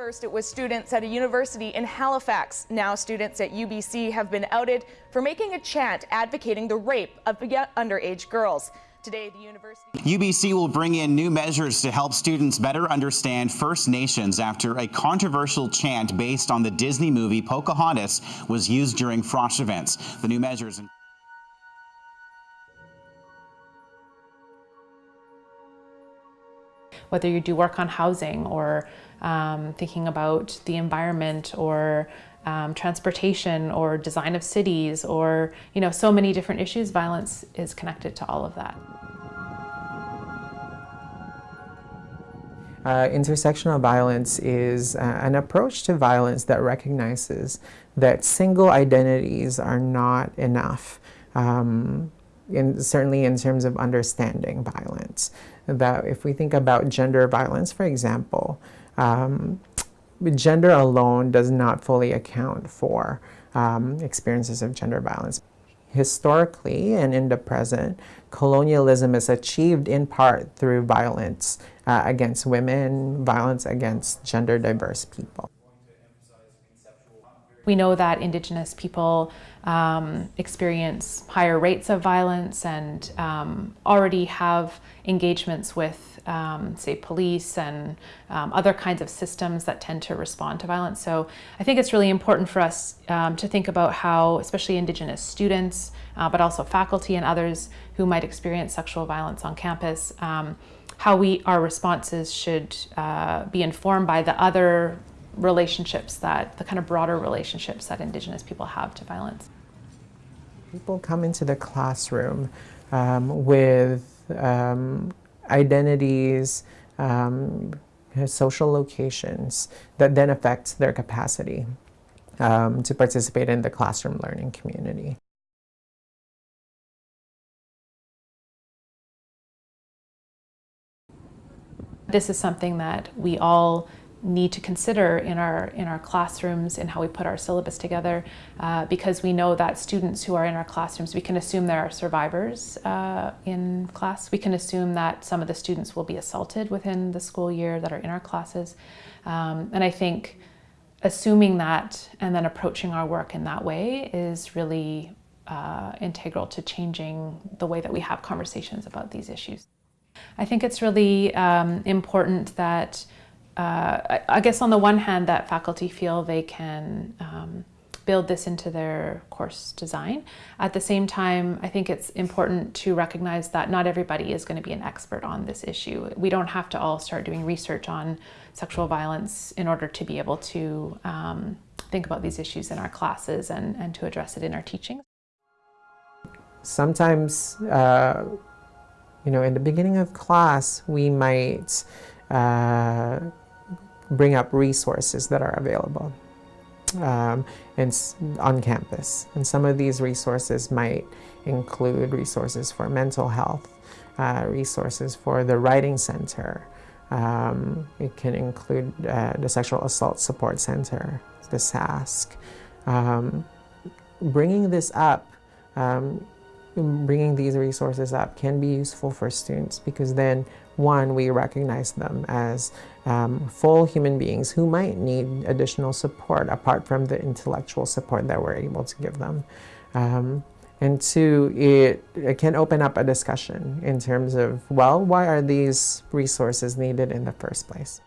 First, it was students at a university in Halifax. Now students at UBC have been outed for making a chant advocating the rape of underage girls. Today, the university... UBC will bring in new measures to help students better understand First Nations after a controversial chant based on the Disney movie Pocahontas was used during Frosh events. The new measures... whether you do work on housing or um, thinking about the environment or um, transportation or design of cities or you know so many different issues violence is connected to all of that. Uh, intersectional violence is uh, an approach to violence that recognizes that single identities are not enough. Um, in, certainly in terms of understanding violence. That if we think about gender violence, for example, um, gender alone does not fully account for um, experiences of gender violence. Historically and in the present, colonialism is achieved in part through violence uh, against women, violence against gender diverse people. We know that Indigenous people um, experience higher rates of violence and um, already have engagements with, um, say, police and um, other kinds of systems that tend to respond to violence. So I think it's really important for us um, to think about how, especially Indigenous students, uh, but also faculty and others who might experience sexual violence on campus, um, how we our responses should uh, be informed by the other relationships that, the kind of broader relationships that Indigenous people have to violence. People come into the classroom um, with um, identities, um, social locations that then affect their capacity um, to participate in the classroom learning community. This is something that we all need to consider in our in our classrooms and how we put our syllabus together uh, because we know that students who are in our classrooms we can assume there are survivors uh, in class we can assume that some of the students will be assaulted within the school year that are in our classes um, and I think assuming that and then approaching our work in that way is really uh, integral to changing the way that we have conversations about these issues. I think it's really um, important that uh, I guess on the one hand that faculty feel they can um, build this into their course design. At the same time, I think it's important to recognize that not everybody is going to be an expert on this issue. We don't have to all start doing research on sexual violence in order to be able to um, think about these issues in our classes and, and to address it in our teaching. Sometimes, uh, you know, in the beginning of class, we might uh, bring up resources that are available um, and on campus. And some of these resources might include resources for mental health, uh, resources for the Writing Center. Um, it can include uh, the Sexual Assault Support Center, the SASC. Um, bringing this up um, bringing these resources up can be useful for students because then one, we recognize them as um, full human beings who might need additional support apart from the intellectual support that we're able to give them. Um, and two, it, it can open up a discussion in terms of, well, why are these resources needed in the first place?